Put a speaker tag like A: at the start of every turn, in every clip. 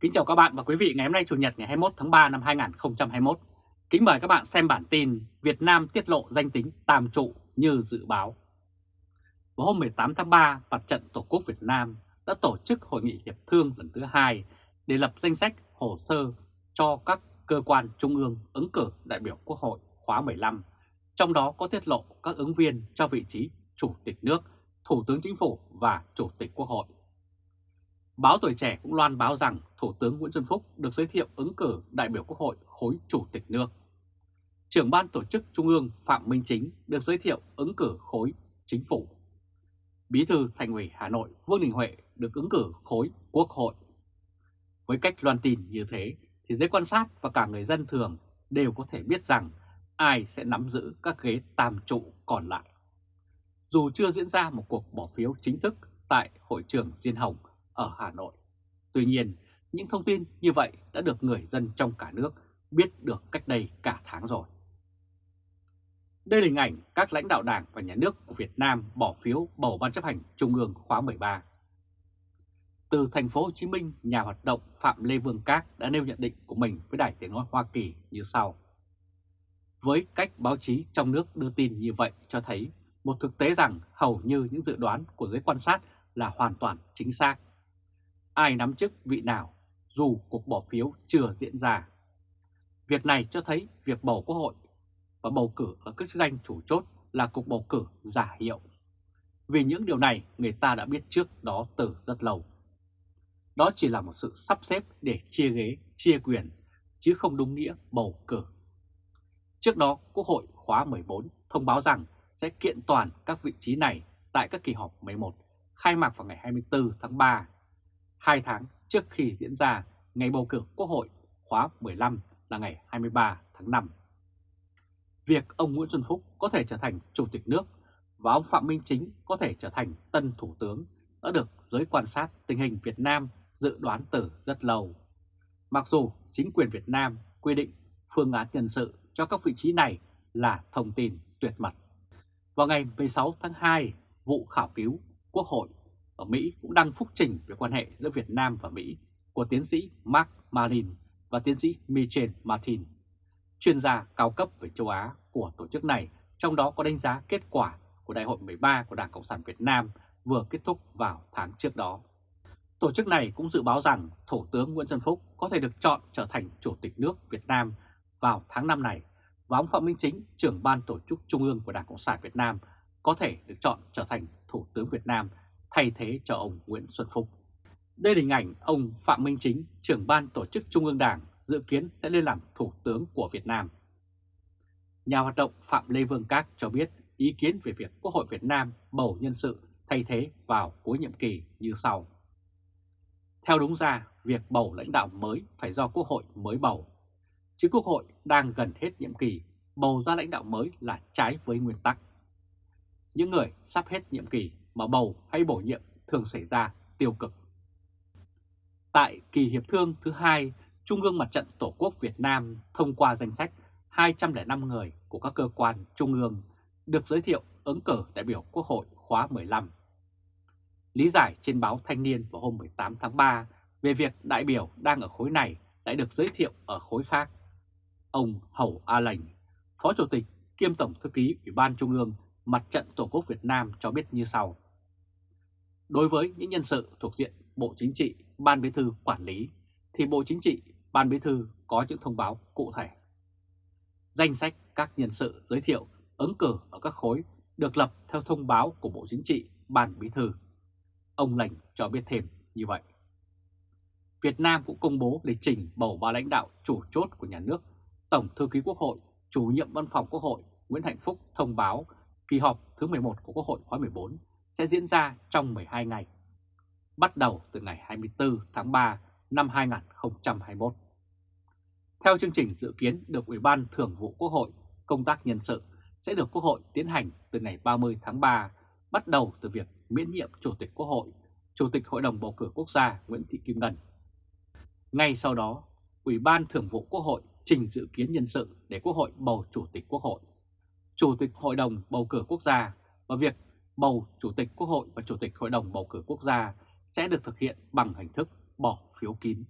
A: Kính chào các bạn và quý vị ngày hôm nay Chủ nhật ngày 21 tháng 3 năm 2021. Kính mời các bạn xem bản tin Việt Nam tiết lộ danh tính tam trụ như dự báo. Vào hôm 18 tháng 3, Mặt trận Tổ quốc Việt Nam đã tổ chức hội nghị hiệp thương lần thứ hai để lập danh sách hồ sơ cho các cơ quan trung ương ứng cử đại biểu Quốc hội khóa 15, trong đó có tiết lộ các ứng viên cho vị trí Chủ tịch nước, Thủ tướng Chính phủ và Chủ tịch Quốc hội. Báo Tuổi Trẻ cũng loan báo rằng Thủ tướng Nguyễn Xuân Phúc được giới thiệu ứng cử đại biểu Quốc hội khối Chủ tịch nước. Trưởng ban tổ chức Trung ương Phạm Minh Chính được giới thiệu ứng cử khối Chính phủ. Bí thư Thành ủy Hà Nội Vương Đình Huệ được ứng cử khối Quốc hội. Với cách loan tin như thế thì giới quan sát và cả người dân thường đều có thể biết rằng ai sẽ nắm giữ các ghế tam trụ còn lại. Dù chưa diễn ra một cuộc bỏ phiếu chính thức tại hội trường Diên Hồng ở Hà Nội. Tuy nhiên, những thông tin như vậy đã được người dân trong cả nước biết được cách đây cả tháng rồi. Đây là hình ảnh các lãnh đạo đảng và nhà nước của Việt Nam bỏ phiếu bầu Ban chấp hành Trung ương khóa 13. Từ thành phố Hồ Chí Minh, nhà hoạt động Phạm Lê Vương Các đã nêu nhận định của mình với Đài Tiếng Nói Hoa Kỳ như sau. Với cách báo chí trong nước đưa tin như vậy cho thấy một thực tế rằng hầu như những dự đoán của giới quan sát là hoàn toàn chính xác ai nắm chức vị nào dù cuộc bỏ phiếu chưa diễn ra. Việc này cho thấy việc bầu quốc hội và bầu cử ở các chức danh chủ chốt là cuộc bầu cử giả hiệu. Vì những điều này người ta đã biết trước đó từ rất lâu. Đó chỉ là một sự sắp xếp để chia ghế, chia quyền, chứ không đúng nghĩa bầu cử. Trước đó, Quốc hội khóa 14 thông báo rằng sẽ kiện toàn các vị trí này tại các kỳ họp 11 khai mạc vào ngày 24 tháng 3 2 tháng trước khi diễn ra ngày bầu cử Quốc hội khóa 15 là ngày 23 tháng 5. Việc ông Nguyễn Xuân Phúc có thể trở thành Chủ tịch nước và ông Phạm Minh Chính có thể trở thành tân Thủ tướng đã được giới quan sát tình hình Việt Nam dự đoán từ rất lâu. Mặc dù chính quyền Việt Nam quy định phương án nhân sự cho các vị trí này là thông tin tuyệt mật. Vào ngày 16 tháng 2, vụ khảo cứu Quốc hội ở Mỹ cũng đăng phúc trình về quan hệ giữa Việt Nam và Mỹ của tiến sĩ Mark Marin và tiến sĩ Michel Martin, chuyên gia cao cấp về châu Á của tổ chức này, trong đó có đánh giá kết quả của Đại hội 13 của Đảng Cộng sản Việt Nam vừa kết thúc vào tháng trước đó. Tổ chức này cũng dự báo rằng Thủ tướng Nguyễn Xuân Phúc có thể được chọn trở thành Chủ tịch nước Việt Nam vào tháng 5 này và ông Phạm Minh Chính, trưởng ban tổ chức Trung ương của Đảng Cộng sản Việt Nam có thể được chọn trở thành Thủ tướng Việt Nam thay thế cho ông Nguyễn Xuân Phúc. Đây là hình ảnh ông Phạm Minh Chính, trưởng ban tổ chức Trung ương Đảng, dự kiến sẽ lên làm Thủ tướng của Việt Nam. Nhà hoạt động Phạm Lê Vương Các cho biết ý kiến về việc Quốc hội Việt Nam bầu nhân sự thay thế vào cuối nhiệm kỳ như sau. Theo đúng ra, việc bầu lãnh đạo mới phải do Quốc hội mới bầu. Chứ Quốc hội đang gần hết nhiệm kỳ, bầu ra lãnh đạo mới là trái với nguyên tắc. Những người sắp hết nhiệm kỳ mà bầu hay bổ nhiệm thường xảy ra tiêu cực. Tại kỳ hiệp thương thứ hai, Trung ương Mặt trận Tổ quốc Việt Nam thông qua danh sách 205 người của các cơ quan trung ương được giới thiệu ứng cử đại biểu Quốc hội khóa 15. Lý giải trên báo Thanh niên vào hôm 18 tháng 3 về việc đại biểu đang ở khối này lại được giới thiệu ở khối khác. Ông Hầu A Lành, Phó Chủ tịch kiêm Tổng Thư ký Ủy ban Trung ương Mặt trận Tổ quốc Việt Nam cho biết như sau. Đối với những nhân sự thuộc diện Bộ Chính trị, Ban Bí thư quản lý, thì Bộ Chính trị, Ban Bí thư có những thông báo cụ thể. Danh sách các nhân sự giới thiệu ứng cử ở các khối được lập theo thông báo của Bộ Chính trị, Ban Bí thư. Ông Lành cho biết thêm như vậy. Việt Nam cũng công bố lịch trình bầu ba lãnh đạo chủ chốt của nhà nước. Tổng Thư ký Quốc hội, chủ nhiệm Văn phòng Quốc hội Nguyễn Hạnh Phúc thông báo kỳ họp thứ 11 của Quốc hội khóa 14 sẽ diễn ra trong 12 ngày, bắt đầu từ ngày 24 tháng 3 năm 2021. Theo chương trình dự kiến được Ủy ban Thường vụ Quốc hội, công tác nhân sự sẽ được Quốc hội tiến hành từ ngày 30 tháng 3, bắt đầu từ việc miễn nhiệm Chủ tịch Quốc hội, Chủ tịch Hội đồng Bầu cử Quốc gia Nguyễn Thị Kim Ngân. Ngay sau đó, Ủy ban Thường vụ Quốc hội trình dự kiến nhân sự để Quốc hội bầu Chủ tịch Quốc hội, Chủ tịch Hội đồng Bầu cử Quốc gia và việc bầu Chủ tịch Quốc hội và Chủ tịch Hội đồng Bầu cử Quốc gia sẽ được thực hiện bằng hình thức bỏ phiếu kín.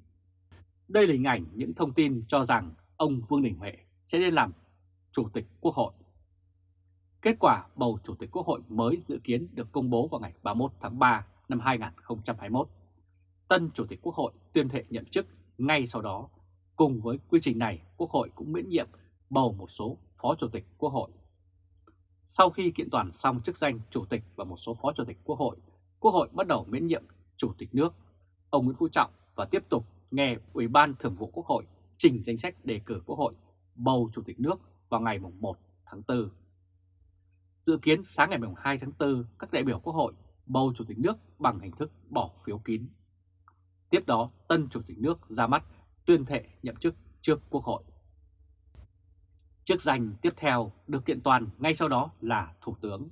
A: Đây là hình ảnh những thông tin cho rằng ông Vương Đình Huệ sẽ lên làm Chủ tịch Quốc hội. Kết quả bầu Chủ tịch Quốc hội mới dự kiến được công bố vào ngày 31 tháng 3 năm 2021. Tân Chủ tịch Quốc hội tuyên thệ nhậm chức ngay sau đó. Cùng với quy trình này, Quốc hội cũng miễn nhiệm bầu một số Phó Chủ tịch Quốc hội. Sau khi kiện toàn xong chức danh Chủ tịch và một số Phó Chủ tịch Quốc hội, Quốc hội bắt đầu miễn nhiệm Chủ tịch nước, ông Nguyễn Phú Trọng và tiếp tục nghe Ủy ban Thường vụ Quốc hội trình danh sách đề cử Quốc hội bầu Chủ tịch nước vào ngày 1 tháng 4. Dự kiến sáng ngày 2 tháng 4, các đại biểu Quốc hội bầu Chủ tịch nước bằng hình thức bỏ phiếu kín. Tiếp đó, tân Chủ tịch nước ra mắt tuyên thệ nhậm chức trước Quốc hội. Chức danh tiếp theo được kiện toàn ngay sau đó là Thủ tướng.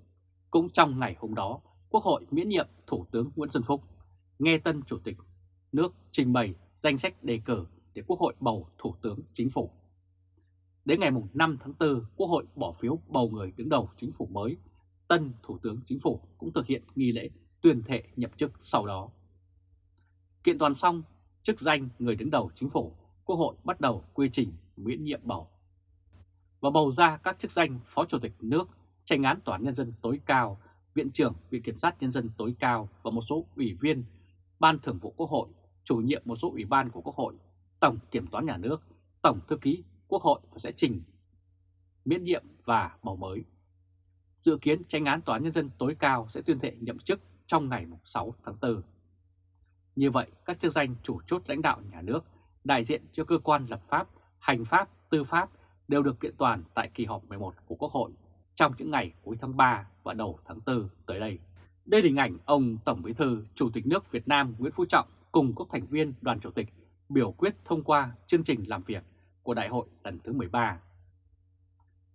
A: Cũng trong ngày hôm đó, Quốc hội miễn nhiệm Thủ tướng Nguyễn Xuân Phúc, nghe tân Chủ tịch nước trình bày danh sách đề cử để Quốc hội bầu Thủ tướng Chính phủ. Đến ngày 5 tháng 4, Quốc hội bỏ phiếu bầu người đứng đầu chính phủ mới. Tân Thủ tướng Chính phủ cũng thực hiện nghi lễ tuyên thệ nhậm chức sau đó. Kiện toàn xong chức danh người đứng đầu chính phủ, Quốc hội bắt đầu quy trình miễn nhiệm bầu. Và bầu ra các chức danh Phó Chủ tịch nước, tranh án Tòa án Nhân dân tối cao, Viện trưởng Viện Kiểm sát Nhân dân tối cao và một số ủy viên Ban Thường vụ Quốc hội, chủ nhiệm một số ủy ban của Quốc hội, Tổng Kiểm toán Nhà nước, Tổng Thư ký Quốc hội sẽ trình miễn nhiệm và bầu mới. Dự kiến tranh án Tòa án Nhân dân tối cao sẽ tuyên thệ nhậm chức trong ngày 6 tháng 4. Như vậy, các chức danh chủ chốt lãnh đạo nhà nước, đại diện cho cơ quan lập pháp, hành pháp, tư pháp đều được kiện toàn tại kỳ họp 11 của Quốc hội trong những ngày cuối tháng 3 và đầu tháng 4 tới đây. Đây là hình ảnh ông Tổng Bí thư Chủ tịch nước Việt Nam Nguyễn Phú Trọng cùng các thành viên đoàn chủ tịch biểu quyết thông qua chương trình làm việc của đại hội lần thứ 13.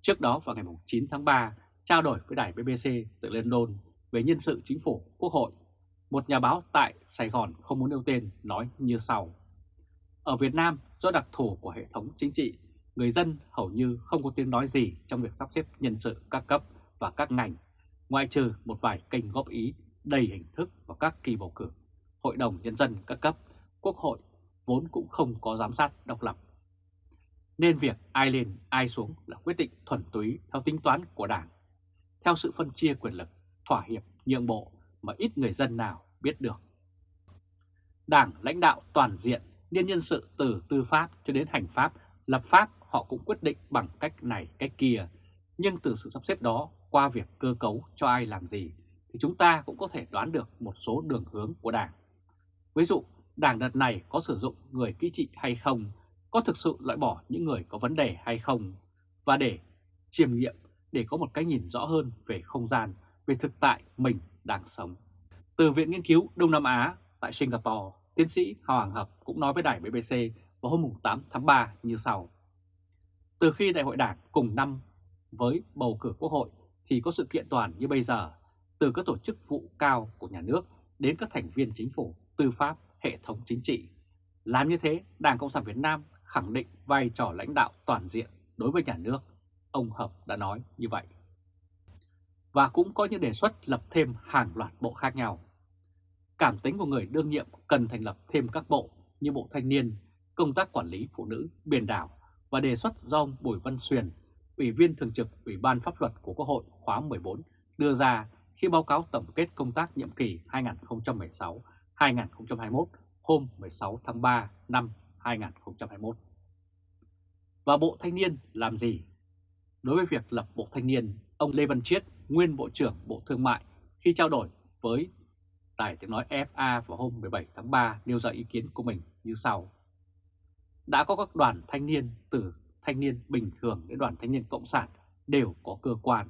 A: Trước đó vào ngày 9 tháng 3, trao đổi với đài BBC từ London về nhân sự chính phủ quốc hội, một nhà báo tại Sài Gòn không muốn nêu tên nói như sau. Ở Việt Nam, do đặc thù của hệ thống chính trị, người dân hầu như không có tiếng nói gì trong việc sắp xếp nhân sự các cấp và các ngành, ngoại trừ một vài kênh góp ý đầy hình thức vào các kỳ bầu cử. Hội đồng Nhân dân các cấp, Quốc hội vốn cũng không có giám sát độc lập nên việc ai lên ai xuống là quyết định thuần túy theo tính toán của Đảng, theo sự phân chia quyền lực, thỏa hiệp, nhượng bộ mà ít người dân nào biết được. Đảng lãnh đạo toàn diện niên nhân sự từ tư pháp cho đến hành pháp, lập pháp họ cũng quyết định bằng cách này cách kia, nhưng từ sự sắp xếp đó qua việc cơ cấu cho ai làm gì thì chúng ta cũng có thể đoán được một số đường hướng của Đảng. Ví dụ, Đảng đợt này có sử dụng người kỹ trị hay không có thực sự loại bỏ những người có vấn đề hay không và để chiêm nghiệm để có một cái nhìn rõ hơn về không gian, về thực tại mình đang sống. Từ Viện Nghiên cứu Đông Nam Á tại Singapore, tiến sĩ Hoàng Hợp cũng nói với đài BBC vào hôm 8 tháng 3 như sau. Từ khi Đại hội Đảng cùng năm với bầu cử Quốc hội thì có sự kiện toàn như bây giờ, từ các tổ chức vụ cao của nhà nước đến các thành viên chính phủ, tư pháp, hệ thống chính trị. Làm như thế, Đảng Cộng sản Việt Nam khẳng định vai trò lãnh đạo toàn diện đối với nhà nước, ông Hợp đã nói như vậy. Và cũng có những đề xuất lập thêm hàng loạt bộ khác nhau. Cảm tính của người đương nhiệm cần thành lập thêm các bộ như Bộ Thanh niên, Công tác Quản lý Phụ nữ, Biển đảo và đề xuất do ông Bùi Văn Xuyền, Ủy viên Thường trực Ủy ban Pháp luật của Quốc hội khóa 14 đưa ra khi báo cáo tổng kết công tác nhiệm kỳ 2016-2021 hôm 16 tháng 3 năm 2021. Và Bộ Thanh niên làm gì? Đối với việc lập Bộ Thanh niên, ông Lê Văn Chiết, nguyên Bộ trưởng Bộ Thương mại, khi trao đổi với Đài tiếng nói FA vào hôm 17 tháng 3 nêu ra ý kiến của mình như sau. Đã có các đoàn thanh niên từ thanh niên bình thường đến đoàn thanh niên cộng sản đều có cơ quan.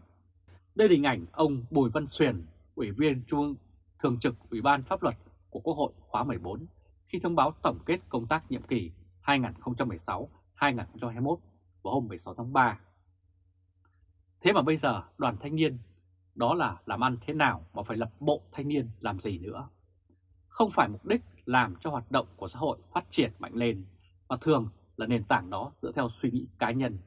A: Đây là hình ảnh ông Bùi Văn Xuyền, Ủy viên Trung ương Thường trực Ủy ban Pháp luật của Quốc hội khóa 14 khi thông báo tổng kết công tác nhiệm kỳ 2016-2021 vào hôm 16 tháng 3. Thế mà bây giờ đoàn thanh niên đó là làm ăn thế nào mà phải lập bộ thanh niên làm gì nữa. Không phải mục đích làm cho hoạt động của xã hội phát triển mạnh lên, mà thường là nền tảng đó dựa theo suy nghĩ cá nhân.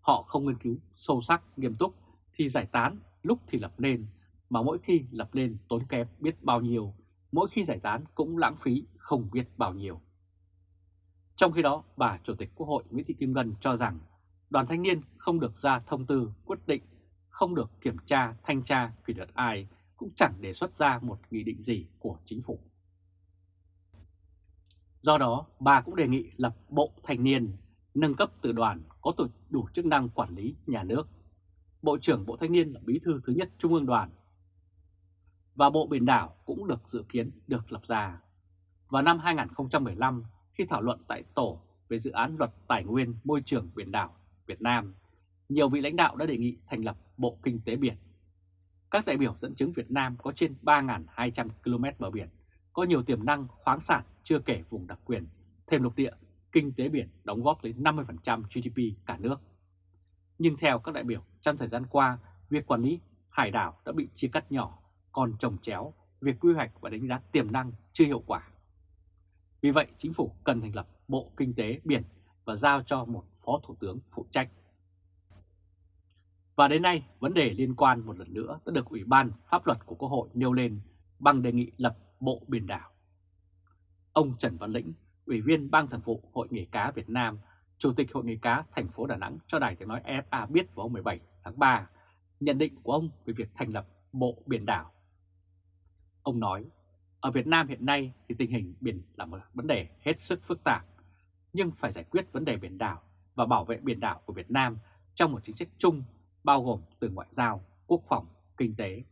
A: Họ không nghiên cứu sâu sắc, nghiêm túc thì giải tán, lúc thì lập nên, mà mỗi khi lập lên tốn kém biết bao nhiêu mỗi khi giải tán cũng lãng phí không biết bao nhiêu. Trong khi đó, bà Chủ tịch Quốc hội Nguyễn Thị Kim Ngân cho rằng đoàn thanh niên không được ra thông tư quyết định, không được kiểm tra, thanh tra, kỷ luật ai, cũng chẳng đề xuất ra một nghị định gì của chính phủ. Do đó, bà cũng đề nghị lập Bộ Thanh niên, nâng cấp từ đoàn có đủ chức năng quản lý nhà nước. Bộ trưởng Bộ Thanh niên là bí thư thứ nhất Trung ương đoàn. Và Bộ Biển đảo cũng được dự kiến được lập ra. Vào năm 2015, khi thảo luận tại Tổ về dự án luật tài nguyên môi trường biển đảo Việt Nam, nhiều vị lãnh đạo đã đề nghị thành lập Bộ Kinh tế Biển. Các đại biểu dẫn chứng Việt Nam có trên 3.200 km bờ biển, có nhiều tiềm năng khoáng sản chưa kể vùng đặc quyền, thêm lục địa, kinh tế biển đóng góp tới 50% GDP cả nước. Nhưng theo các đại biểu, trong thời gian qua, việc quản lý hải đảo đã bị chia cắt nhỏ, còn trồng chéo, việc quy hoạch và đánh giá tiềm năng chưa hiệu quả. Vì vậy, chính phủ cần thành lập Bộ Kinh tế Biển và giao cho một Phó Thủ tướng phụ trách. Và đến nay, vấn đề liên quan một lần nữa đã được Ủy ban Pháp luật của Quốc hội nêu lên bằng đề nghị lập Bộ Biển đảo. Ông Trần Văn Lĩnh, Ủy viên Ban Thường vụ Hội Nghề cá Việt Nam, Chủ tịch Hội Nghề cá thành phố Đà Nẵng cho Đài Tiếng Nói FA biết vào hôm 17 tháng 3 nhận định của ông về việc thành lập Bộ Biển đảo. Ông nói, ở Việt Nam hiện nay thì tình hình biển là một vấn đề hết sức phức tạp, nhưng phải giải quyết vấn đề biển đảo và bảo vệ biển đảo của Việt Nam trong một chính sách chung bao gồm từ ngoại giao, quốc phòng, kinh tế.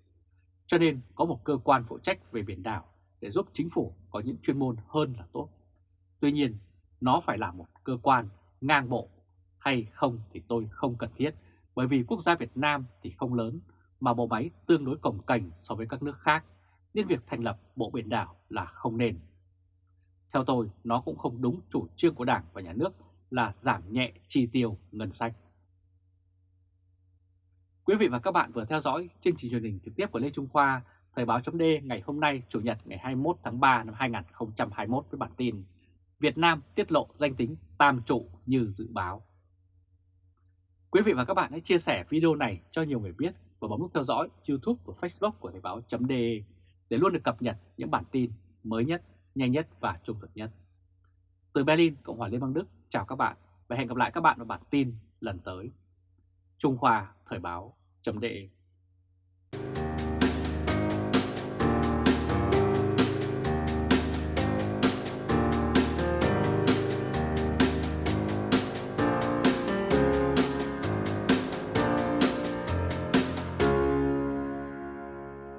A: Cho nên có một cơ quan phụ trách về biển đảo để giúp chính phủ có những chuyên môn hơn là tốt. Tuy nhiên, nó phải là một cơ quan ngang bộ hay không thì tôi không cần thiết bởi vì quốc gia Việt Nam thì không lớn mà bộ máy tương đối cồng cành so với các nước khác nên việc thành lập Bộ Biển đảo là không nên. Theo tôi, nó cũng không đúng chủ trương của Đảng và Nhà nước là giảm nhẹ chi tiêu ngân sách. Quý vị và các bạn vừa theo dõi chương trình truyền hình trực tiếp của Lê Trung Khoa, Thời báo chấm ngày hôm nay Chủ nhật ngày 21 tháng 3 năm 2021 với bản tin Việt Nam tiết lộ danh tính tam trụ như dự báo. Quý vị và các bạn hãy chia sẻ video này cho nhiều người biết và bấm nút theo dõi YouTube và Facebook của Thời báo chấm để luôn được cập nhật những bản tin mới nhất, nhanh nhất và trung thực nhất. Từ Berlin, Cộng hòa Liên bang Đức, chào các bạn và hẹn gặp lại các bạn vào bản tin lần tới. Trung Khoa Thời báo chấm